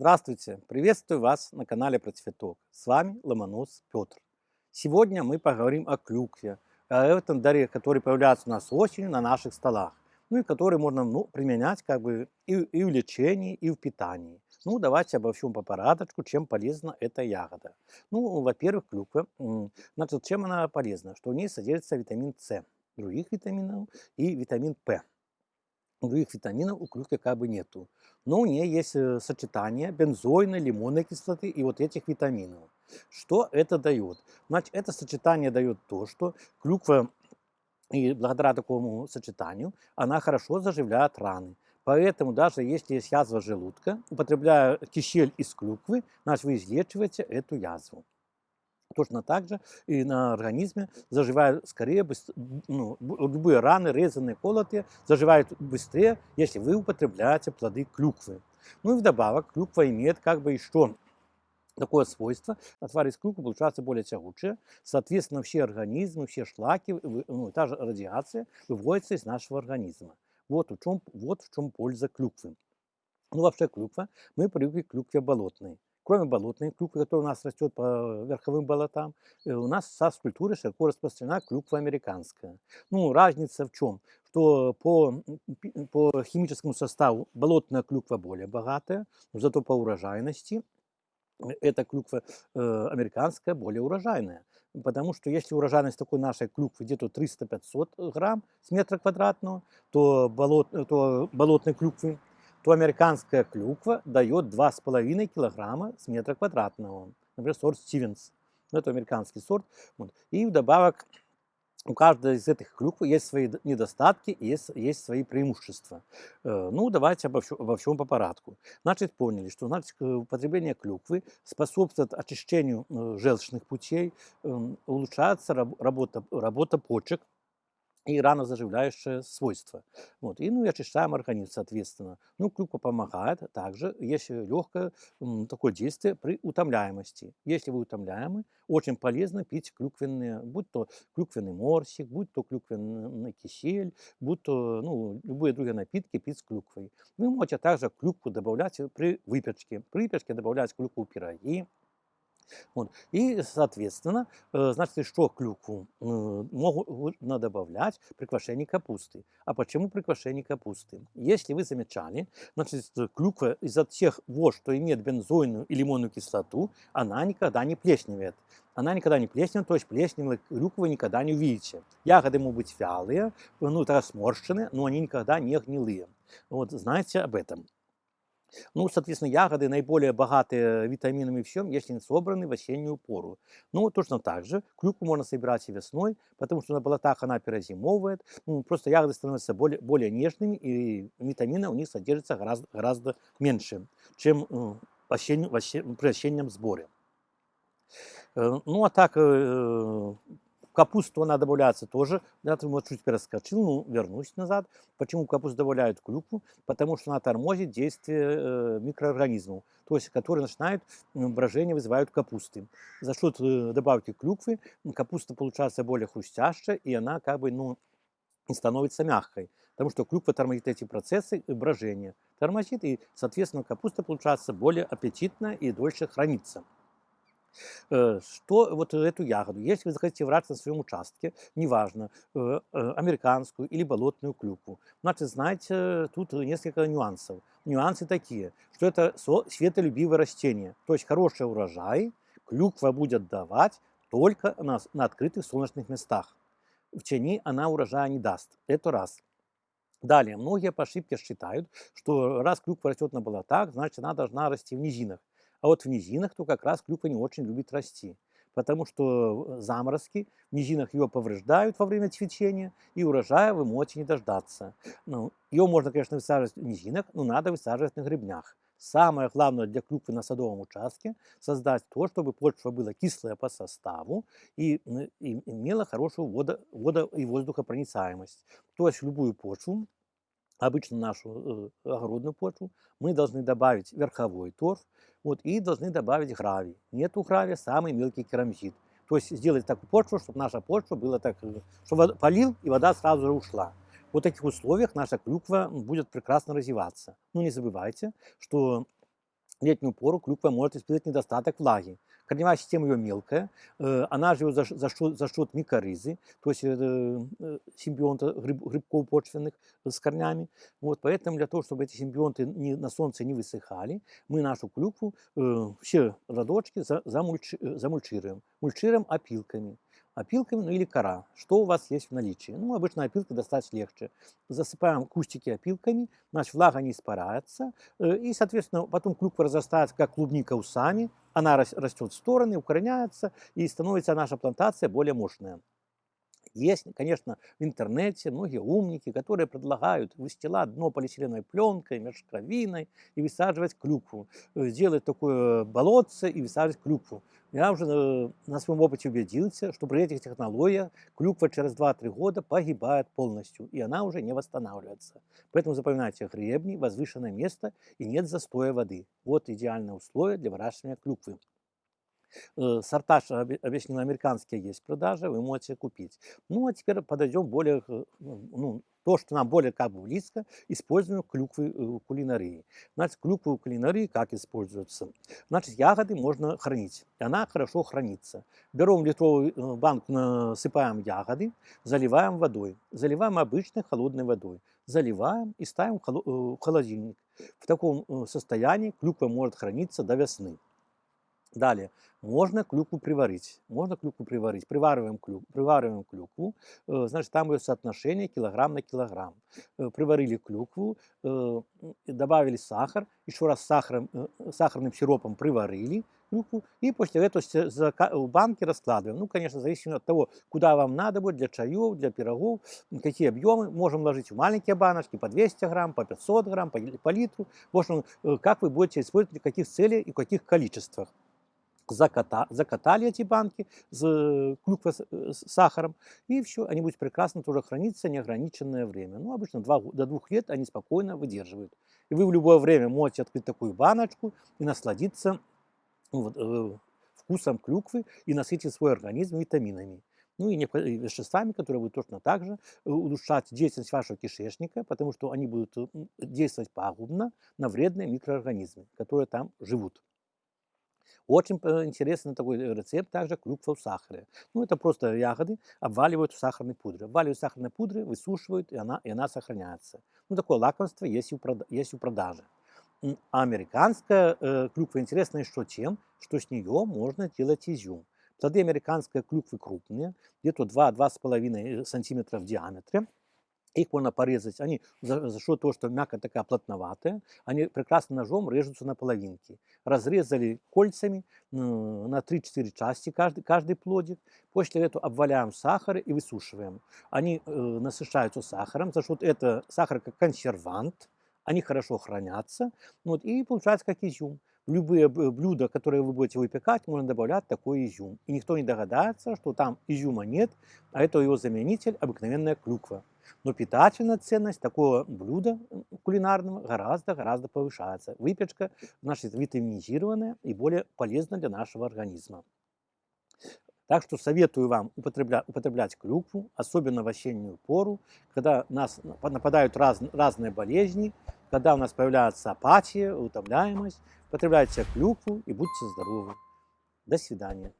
Здравствуйте! Приветствую вас на канале Про Цветок. С вами Ломонос Петр. Сегодня мы поговорим о клюкве, о этом даре, который появляется у нас осенью на наших столах, ну и который можно ну, применять как бы и, и в лечении, и в питании. Ну, давайте обо всем по порядочку, чем полезна эта ягода. Ну, во-первых, клюква. Значит, чем она полезна? Что в ней содержится витамин С, других витаминов и витамин П других витаминов у клюквы как бы нету. Но у нее есть э, сочетание бензойной, лимонной кислоты и вот этих витаминов. Что это дает? Значит, это сочетание дает то, что клюква, и благодаря такому сочетанию, она хорошо заживляет раны. Поэтому даже если есть язва желудка, употребляя кисель из клюквы, значит, вы излечиваете эту язву. Точно так же и на организме заживают скорее, ну, любые раны, резанные, колотые, заживают быстрее, если вы употребляете плоды клюквы. Ну и вдобавок клюква имеет как бы еще такое свойство, отвар из клюквы получается более тягучее, соответственно, все организмы, все шлаки, ну, та же радиация выводится из нашего организма. Вот в чем, вот в чем польза клюквы. Ну, вообще клюква, мы привыкли к клюкве болотной. Кроме болотной клюквы, которая у нас растет по верховым болотам, э, у нас в культуры широко распространена клюква американская. Ну, разница в чем? Что по, по химическому составу болотная клюква более богатая, но зато по урожайности эта клюква э, американская более урожайная. Потому что если урожайность такой нашей клюквы где-то 300-500 грамм с метра квадратного, то, болот, то болотной клюквы то американская клюква дает 2,5 килограмма с метра квадратного. Например, сорт Стивенс. Ну, это американский сорт. Вот. И вдобавок у каждой из этих клюкв есть свои недостатки есть, есть свои преимущества. Э, ну, давайте обо всем, обо всем по порядку. Значит, поняли, что значит, употребление клюквы способствует очищению э, желчных путей, эм, улучшается работа, работа почек, и рано заживляющее свойство. Вот. И ну, и очищаем организм, соответственно. Ну, клюква помогает также, есть легкое такое действие при утомляемости. Если вы утомляемы, очень полезно пить клюквенные, будь то клюквенный морсик, будь то клюквенный кисель, будь то ну, любые другие напитки пить с клюквой. Вы можете также клюкву добавлять при выпечке. При выпечке добавлять клюкву пироги, вот. И, соответственно, э, значит, что клюкву э, можно добавлять при квашении капусты. А почему при квашении капусты? Если вы замечали, значит, клюква из-за тех вод, что имеет бензойную и лимонную кислоту, она никогда не плесневеет. Она никогда не плесневеет, то есть плесневой клюквы никогда не увидите. Ягоды могут быть вялые, ну, это сморщенные, но они никогда не гнилые. Вот, знаете об этом. Ну, соответственно, ягоды наиболее богатые витаминами и всем, если не собраны в осеннюю пору. Ну, точно так же клюкву можно собирать и весной, потому что на болотах она перезимовывает. Ну, просто ягоды становятся более, более нежными, и витамина у них содержится гораздо, гораздо меньше, чем э, осенью, при осеннем сборе. Э, ну, а так, э, капусту она добавляется тоже. Я вот чуть перескочил, ну, вернусь назад. Почему капусту добавляют клюкву? Потому что она тормозит действие э, микроорганизмов, то есть которые начинают брожение, вызывают капусты. За счет э, добавки клюквы капуста получается более хрустящая, и она как бы, ну, становится мягкой. Потому что клюква тормозит эти процессы брожения. Тормозит, и, соответственно, капуста получается более аппетитная и дольше хранится. Э, что вот эту ягоду, если вы захотите врать на своем участке, неважно, э, э, американскую или болотную клюкву, значит, знаете, тут несколько нюансов. Нюансы такие, что это светолюбивое растение, то есть хороший урожай клюква будет давать только на, на открытых солнечных местах. В тени она урожая не даст. Это раз. Далее, многие по ошибке считают, что раз клюква растет на болотах, значит она должна расти в низинах. А вот в низинах то как раз клюква не очень любит расти, потому что э, заморозки в низинах ее повреждают во время цветения, и урожая вы можете не дождаться. Ну, ее можно, конечно, высаживать в низинах, но надо высаживать на гребнях. Самое главное для клюквы на садовом участке – создать то, чтобы почва была кислая по составу и, имела хорошую водо, водо- и воздухопроницаемость. То есть любую почву обычно нашу э, огородную почву, мы должны добавить верховой торф вот, и должны добавить гравий. Нету гравия, самый мелкий керамзит. То есть сделать такую почву, чтобы наша почва была так, э, чтобы полил и вода сразу же ушла. В таких условиях наша клюква будет прекрасно развиваться. Но не забывайте, что летнюю пору клюква может испытывать недостаток влаги. Корневая система ее мелкая, э, она живет за, за, счет, за счет микоризы, то есть э, э, симбионта гриб, грибков почвенных с корнями. Вот, поэтому для того, чтобы эти симбионты не, на солнце не высыхали, мы нашу клюкву, все родочки замульчи, замульчируем. Мульчируем опилками опилками, ну или кора. Что у вас есть в наличии? Ну, обычно опилка достать легче. Засыпаем кустики опилками, значит, влага не испаряется, э, и, соответственно, потом клюква разрастается, как клубника усами, она растет в стороны, укореняется, и становится наша плантация более мощная. Есть, конечно, в интернете многие умники, которые предлагают выстилать дно полиэтиленовой пленкой, мешковиной и высаживать клюкву. Э, сделать такое болотце и высаживать клюкву. Я уже э, на своем опыте убедился, что при этих технологиях клюква через 2-3 года погибает полностью, и она уже не восстанавливается. Поэтому запоминайте гребни, возвышенное место и нет застоя воды. Вот идеальное условие для выращивания клюквы. Э, сорта, объяснил, американские есть в продаже, вы можете купить. Ну, а теперь подойдем более, э, ну, то, что нам более как бы близко, используем клюквы э, кулинарии. Значит, клюквы кулинарии как используются? Значит, ягоды можно хранить, и она хорошо хранится. Берем литровую банку, насыпаем ягоды, заливаем водой. Заливаем обычной холодной водой. Заливаем и ставим в холодильник. В таком состоянии клюква может храниться до весны. Далее, можно клюкву приварить. Можно клюкву приварить. Привариваем, клюк, привариваем клюкву, э, значит, там ее соотношение килограмм на килограмм. Э, приварили клюкву, э, добавили сахар, еще раз сахаром, сахарным сиропом приварили клюкву, и после этого в банке раскладываем. Ну, конечно, зависит от того, куда вам надо будет, для чаев, для пирогов, какие объемы. Можем ложить в маленькие баночки по 200 грамм, по 500 грамм, по, по литру. В общем, как вы будете использовать, для каких целей и в каких количествах заката, закатали эти банки с э, клюквой э, с сахаром, и все, они будут прекрасно тоже храниться неограниченное время. Ну, обычно 2, до двух лет они спокойно выдерживают. И вы в любое время можете открыть такую баночку и насладиться ну, вот, э, вкусом клюквы и насытить свой организм витаминами. Ну и веществами, которые будут точно так же э, улучшать деятельность вашего кишечника, потому что они будут действовать пагубно на вредные микроорганизмы, которые там живут. Очень э, интересный такой э, рецепт также клюква в сахаре. Ну, это просто ягоды обваливают в сахарной пудре. Обваливают в сахарной пудре, высушивают, и она, и она сохраняется. Ну, такое лакомство есть и у, прода есть у продажи. А американская э, клюква интересна еще тем, что с нее можно делать изюм. Плоды американской клюквы крупные, где-то 2-2,5 см в диаметре. Их можно порезать. Они за, за счет того, что мякоть такая плотноватая, они прекрасно ножом режутся на половинки. Разрезали кольцами на 3-4 части каждый, каждый плодик. После этого обваляем сахар и высушиваем. Они э, насыщаются сахаром. За счет этого сахар как консервант. Они хорошо хранятся. Вот, и получается как изюм. Любые блюда, которые вы будете выпекать, можно добавлять такой изюм. И никто не догадается, что там изюма нет, а это его заменитель обыкновенная клюква. Но питательная ценность такого блюда кулинарного гораздо-гораздо повышается. Выпечка, значит, витаминизированная и более полезна для нашего организма. Так что советую вам употреблять, употреблять клюкву, особенно в осеннюю пору, когда нас нападают раз, разные болезни, когда у нас появляется апатия, утомляемость. Потребляйте клюкву и будьте здоровы. До свидания.